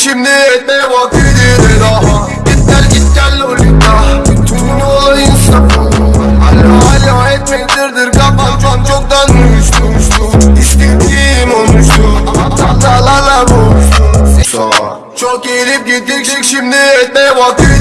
şimdi etmeye vaktidir daha. Git gel git gel lolita Bütün olayın sapı Hala hala etmektirdir kafam Can çoktan uyuşturmuştu İstediğim olmuştu Ta la la Çok gelip gittik şimdi etmeye vaktidir